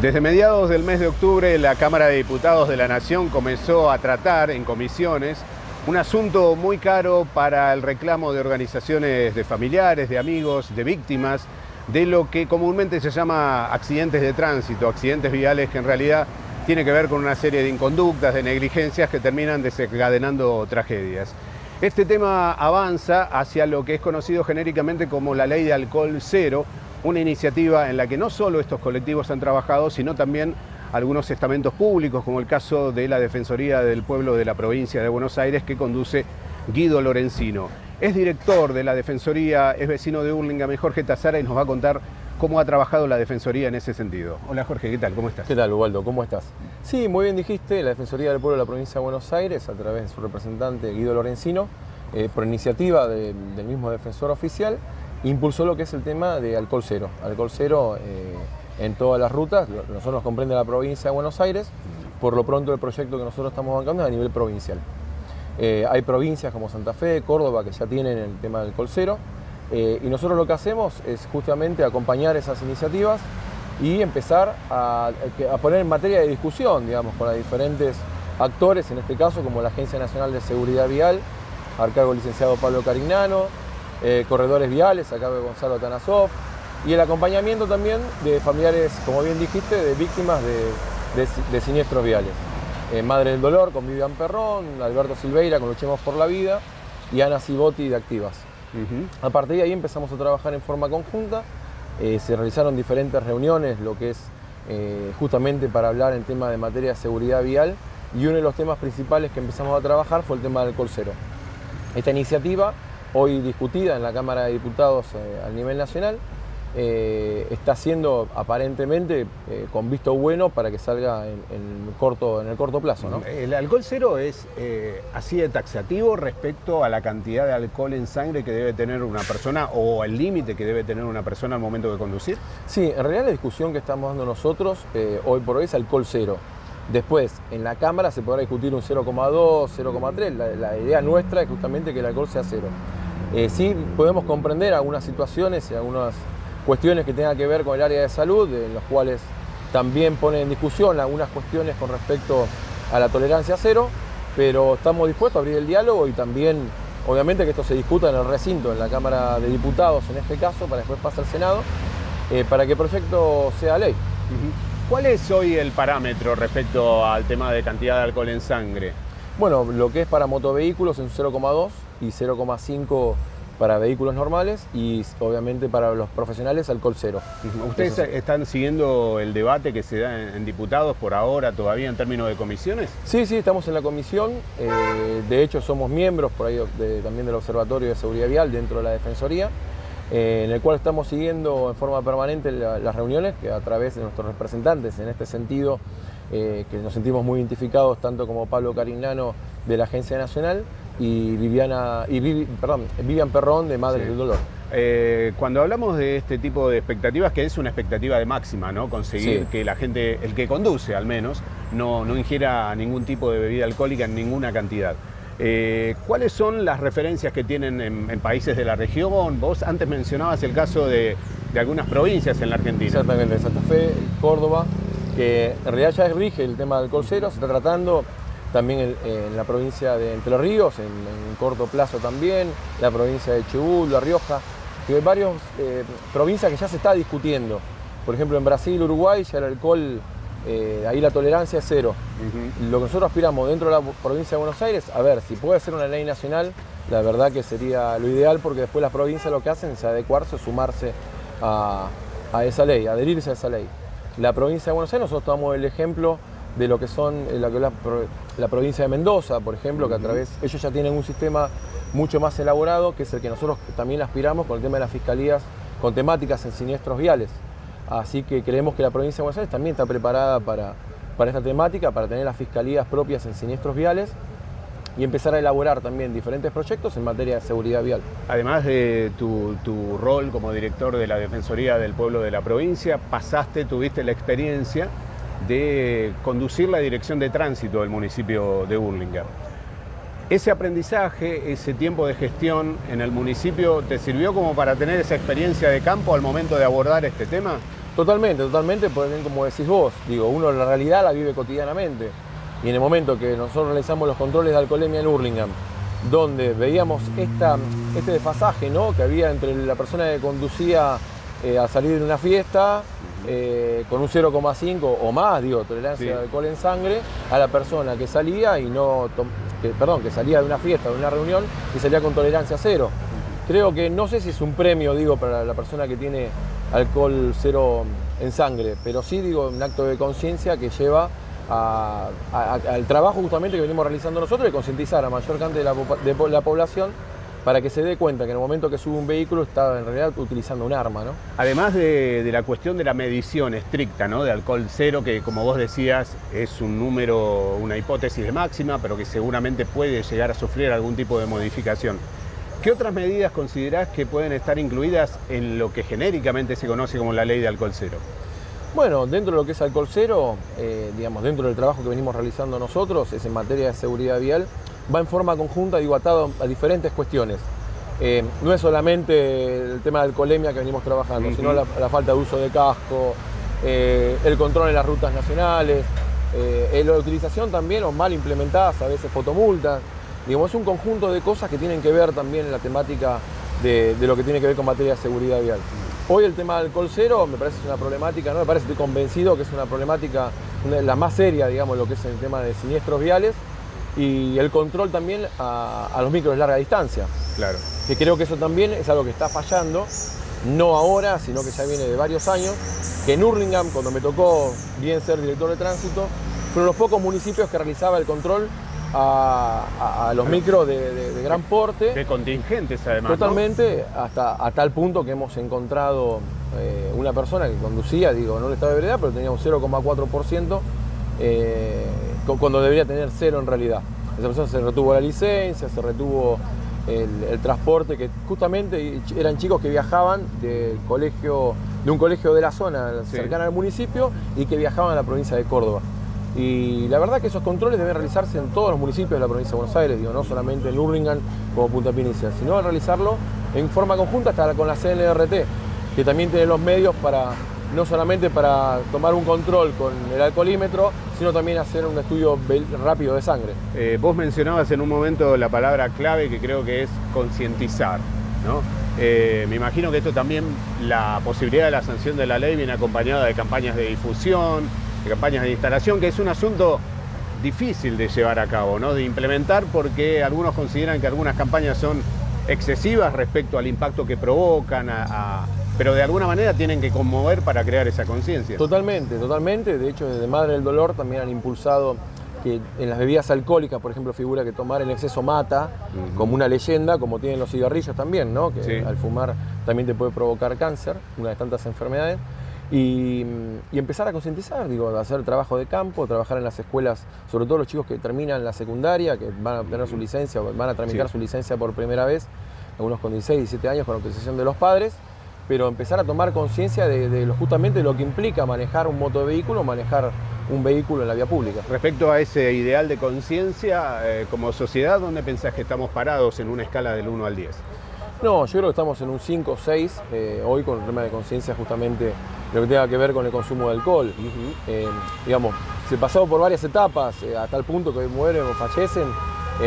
Desde mediados del mes de octubre, la Cámara de Diputados de la Nación comenzó a tratar en comisiones un asunto muy caro para el reclamo de organizaciones de familiares, de amigos, de víctimas, de lo que comúnmente se llama accidentes de tránsito, accidentes viales que en realidad tiene que ver con una serie de inconductas, de negligencias que terminan desencadenando tragedias. Este tema avanza hacia lo que es conocido genéricamente como la ley de alcohol cero, una iniciativa en la que no solo estos colectivos han trabajado, sino también algunos estamentos públicos, como el caso de la Defensoría del Pueblo de la provincia de Buenos Aires, que conduce Guido Lorenzino. Es director de la Defensoría, es vecino de Hurlingham, Jorge Tazara, y nos va a contar cómo ha trabajado la Defensoría en ese sentido. Hola Jorge, ¿qué tal? ¿Cómo estás? ¿Qué tal, Ubaldo? ¿Cómo estás? Sí, muy bien dijiste, la Defensoría del Pueblo de la provincia de Buenos Aires, a través de su representante Guido Lorenzino, eh, por iniciativa del mismo defensor oficial, impulsó lo que es el tema de alcohol cero. Alcohol cero eh, en todas las rutas, nosotros nos comprende la provincia de Buenos Aires, por lo pronto el proyecto que nosotros estamos bancando es a nivel provincial. Eh, hay provincias como Santa Fe, Córdoba, que ya tienen el tema del alcohol cero, eh, y nosotros lo que hacemos es justamente acompañar esas iniciativas y empezar a, poner en materia de discusión, digamos, con los diferentes actores, en este caso como la Agencia Nacional de Seguridad Vial, al cargo licenciado Pablo Carignano, eh, corredores viales, acá de Gonzalo Tanasov, y el acompañamiento también de familiares, como bien dijiste, de víctimas de, siniestros viales. Eh, Madre del Dolor con Vivian Perrón, Alberto Silveira con Luchemos por la Vida y Ana Cibotti de Activas. A partir de ahí empezamos a trabajar en forma conjunta, eh, se realizaron diferentes reuniones, lo que es justamente para hablar en tema de materia de seguridad vial, y uno de los temas principales que empezamos a trabajar fue el tema del cero. Esta iniciativa hoy discutida en la Cámara de Diputados eh, a nivel nacional, eh, está siendo aparentemente eh, con visto bueno para que salga en, corto, en el corto plazo. ¿El alcohol cero es así de taxativo respecto a la cantidad de alcohol en sangre que debe tener una persona o el límite que debe tener una persona al momento de conducir? Sí, en realidad la discusión que estamos dando nosotros hoy por hoy es alcohol cero. Después, en la Cámara se podrá discutir un 0,2, 0,3. La, la, idea nuestra es justamente que el alcohol sea cero. Eh, sí podemos comprender algunas situaciones y algunas cuestiones que tengan que ver con el área de salud, en los cuales también ponen en discusión algunas cuestiones con respecto a la tolerancia cero, pero estamos dispuestos a abrir el diálogo y también, obviamente, que esto se discuta en el recinto, en la Cámara de Diputados en este caso, para después pase al Senado, eh, para que el proyecto sea ley. ¿Cuál es hoy el parámetro respecto al tema de cantidad de alcohol en sangre? Bueno, lo que es para motovehículos es un 0,2 y 0,5 para vehículos normales y obviamente para los profesionales alcohol cero. ¿Ustedes están siguiendo el debate que se da en, diputados por ahora todavía en términos de comisiones? Sí, sí, estamos en la comisión. Eh, de hecho, somos miembros por ahí también del Observatorio de Seguridad Vial dentro de la Defensoría. Eh, en el cual estamos siguiendo en forma permanente las reuniones que a través de nuestros representantes en este sentido eh, que nos sentimos muy identificados tanto como Pablo Carignano de la Agencia Nacional y Viviana y perdón, Vivian Perrón de Madres del Dolor. Eh, cuando hablamos de este tipo de expectativas, que es una expectativa de máxima, ¿no? Conseguir que la gente, el que conduce al menos, no, no ingiera ningún tipo de bebida alcohólica en ninguna cantidad. Eh, ¿Cuáles son las referencias que tienen en, países de la región? Vos antes mencionabas el caso de, de algunas provincias en la Argentina. Exactamente, Santa Fe, Córdoba, que en realidad ya rige el tema del alcohol cero, se está tratando también en, la provincia de Entre los Ríos, en, corto plazo también, la provincia de Chubut, La Rioja, que hay varias eh, provincias que ya se está discutiendo. Por ejemplo, en Brasil, Uruguay, ya el alcohol, eh, ahí la tolerancia es cero. Lo que nosotros aspiramos dentro de la provincia de Buenos Aires, a ver, si puede ser una ley nacional, la verdad que sería lo ideal porque después las provincias lo que hacen es adecuarse, sumarse a, a esa ley, adherirse a esa ley. La provincia de Buenos Aires, nosotros tomamos el ejemplo de lo que son eh, la, provincia de Mendoza, por ejemplo, que a través, ellos ya tienen un sistema mucho más elaborado, que es el que nosotros también aspiramos con el tema de las fiscalías con temáticas en siniestros viales. Así que creemos que la provincia de Buenos Aires también está preparada para, para esta temática, para tener las fiscalías propias en siniestros viales y empezar a elaborar también diferentes proyectos en materia de seguridad vial. Además de tu, tu, rol como director de la Defensoría del Pueblo de la provincia, pasaste, tuviste la experiencia de conducir la dirección de tránsito del municipio de Burlingame. Ese aprendizaje, ese tiempo de gestión en el municipio, ¿te sirvió como para tener esa experiencia de campo al momento de abordar este tema? Totalmente, totalmente, porque como decís vos, digo, uno la realidad la vive cotidianamente. Y en el momento que nosotros realizamos los controles de alcoholemia en Hurlingham, donde veíamos este desfasaje ¿no? que había entre la persona que conducía eh, a salir de una fiesta eh, con un 0,5 o más, digo, tolerancia de alcohol en sangre, a la persona que salía y no, perdón, que salía de una fiesta, de una reunión y salía con tolerancia cero. Creo que no sé si es un premio, digo, para la persona que tiene alcohol cero en sangre, pero sí digo un acto de conciencia que lleva al trabajo justamente que venimos realizando nosotros de concientizar a mayor cantidad de la, población para que se dé cuenta que en el momento que sube un vehículo está en realidad utilizando un arma. ¿no? Además de, la cuestión de la medición estricta ¿no? de alcohol cero, que como vos decías es un número, una hipótesis de máxima, pero que seguramente puede llegar a sufrir algún tipo de modificación. ¿Qué otras medidas considerás que pueden estar incluidas en lo que genéricamente se conoce como la ley de alcohol cero? Bueno, dentro de lo que es alcohol cero, eh, digamos, dentro del trabajo que venimos realizando nosotros, es en materia de seguridad vial, va en forma conjunta, digo, atado a diferentes cuestiones. Eh, no es solamente el tema de alcoholemia que venimos trabajando, sino la, falta de uso de casco, eh, el control en las rutas nacionales, la utilización también o mal implementadas, a veces fotomultas. Digamos, es un conjunto de cosas que tienen que ver también en la temática de, lo que tiene que ver con materia de seguridad vial. Hoy el tema del alcohol cero me parece una problemática, no me parece, estoy convencido que es una problemática la más seria, digamos, lo que es el tema de siniestros viales y el control también a, los micros de larga distancia. Claro. Que creo que eso también es algo que está fallando, no ahora, sino que ya viene de varios años, que en Hurlingham, cuando me tocó bien ser director de tránsito, fueron los pocos municipios que realizaba el control a, los micros de, gran porte. De contingentes además. Totalmente, hasta a tal punto que hemos encontrado eh, una persona que conducía, digo, no le estaba de verdad, pero tenía un 0,4%, eh, cuando debería tener cero en realidad. Esa persona se retuvo la licencia, se retuvo el, transporte, que justamente eran chicos que viajaban del colegio, de un colegio de la zona cercana al municipio y que viajaban a la provincia de Córdoba. Y la verdad que esos controles deben realizarse en todos los municipios de la provincia de Buenos Aires, digo, no solamente en Urlingan como Punta Pinicia, sino realizarlo en forma conjunta hasta con la CNRT, que también tiene los medios para no solamente para tomar un control con el alcoholímetro, sino también hacer un estudio rápido de sangre. Eh, vos mencionabas en un momento la palabra clave que creo que es concientizar. ¿no? Eh, me imagino que esto también, la posibilidad de la sanción de la ley viene acompañada de campañas de difusión, de campañas de instalación, que es un asunto difícil de llevar a cabo, ¿no? de implementar, porque algunos consideran que algunas campañas son excesivas respecto al impacto que provocan, pero de alguna manera tienen que conmover para crear esa conciencia. Totalmente, totalmente. De hecho, desde Madre del Dolor también han impulsado que en las bebidas alcohólicas, por ejemplo, figura que tomar en exceso mata, como una leyenda, como tienen los cigarrillos también, ¿no? que al fumar también te puede provocar cáncer, una de tantas enfermedades. Y, empezar a concientizar, digo, hacer trabajo de campo, trabajar en las escuelas, sobre todo los chicos que terminan la secundaria, que van a obtener su licencia, van a tramitar su licencia por primera vez, algunos con 16, 17 años con autorización de los padres, pero empezar a tomar conciencia de, justamente lo que implica manejar un motovehículo, manejar un vehículo en la vía pública. Respecto a ese ideal de conciencia, eh, como sociedad, ¿dónde pensás que estamos parados en una escala del 1 al 10? No, yo creo que estamos en un 5 o 6 eh, hoy con el tema de conciencia justamente lo que tenga que ver con el consumo de alcohol. Eh, digamos, se pasó por varias etapas eh, a tal punto que hoy mueren o fallecen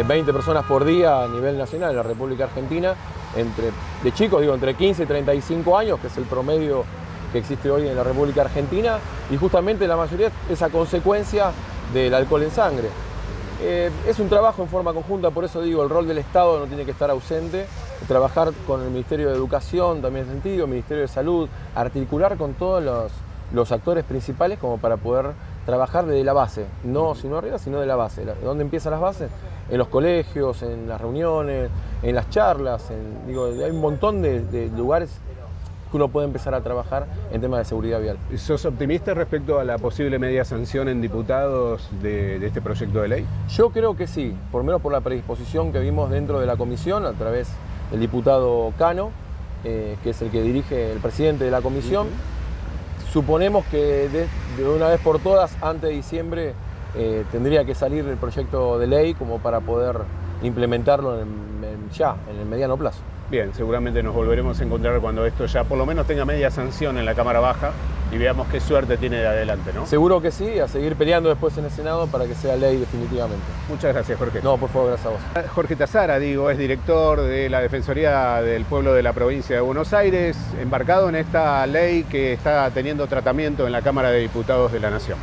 20 personas por día a nivel nacional en la República Argentina, entre, de chicos, digo, entre 15 y 35 años, que es el promedio que existe hoy en la República Argentina, y justamente la mayoría es a consecuencia del alcohol en sangre. Eh, es un trabajo en forma conjunta, por eso digo, el rol del Estado no tiene que estar ausente, trabajar con el Ministerio de Educación también en sentido, el Ministerio de Salud, articular con todos los, actores principales como para poder trabajar desde la base, no sino arriba, sino de la base. ¿Dónde empiezan las bases? En los colegios, en las reuniones, en las charlas, digo, hay un montón de lugares uno puede empezar a trabajar en temas de seguridad vial. ¿Sos optimista respecto a la posible media sanción en diputados de, este proyecto de ley? Yo creo que sí, por lo menos por la predisposición que vimos dentro de la comisión a través del diputado Cano, eh, que es el que dirige el presidente de la comisión. Suponemos que de, una vez por todas, antes de diciembre, eh, tendría que salir el proyecto de ley como para poder implementarlo ya, en el mediano plazo. Bien, seguramente nos volveremos a encontrar cuando esto ya por lo menos tenga media sanción en la Cámara Baja y veamos qué suerte tiene de adelante, ¿no? Seguro que sí, a seguir peleando después en el Senado para que sea ley definitivamente. Muchas gracias, Jorge. No, por favor, gracias a vos. Jorge Tazara, digo, es director de la Defensoría del Pueblo de la Provincia de Buenos Aires, embarcado en esta ley que está teniendo tratamiento en la Cámara de Diputados de la Nación.